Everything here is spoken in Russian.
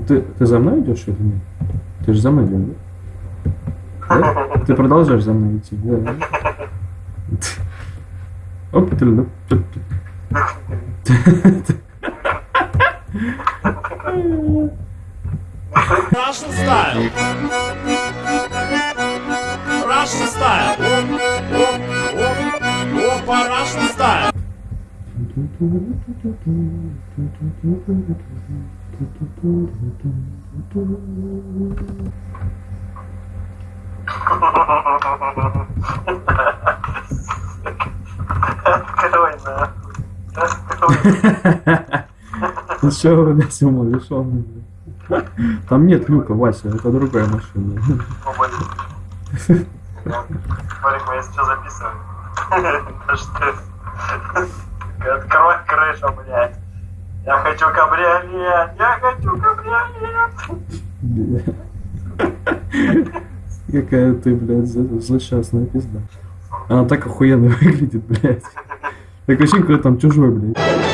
Ты, ты за мной идешь или нет? Ты же за мной идешь, да? Да? Ты продолжаешь за мной идти, да? Оп, ты, ну. Russian style. Russian style. Открой, да. Открой. Ты что, блядь, умалишённый, блядь? Там нет люка, Вася, это другая машина. Марик, мы что записываем. Открой крышу, блядь. Я хочу кабриолет! Я хочу кабриолет! Какая ты, блядь, злосчастная пизда. Она так охуенно выглядит, блядь. Так ощущение, как там чужой, блядь.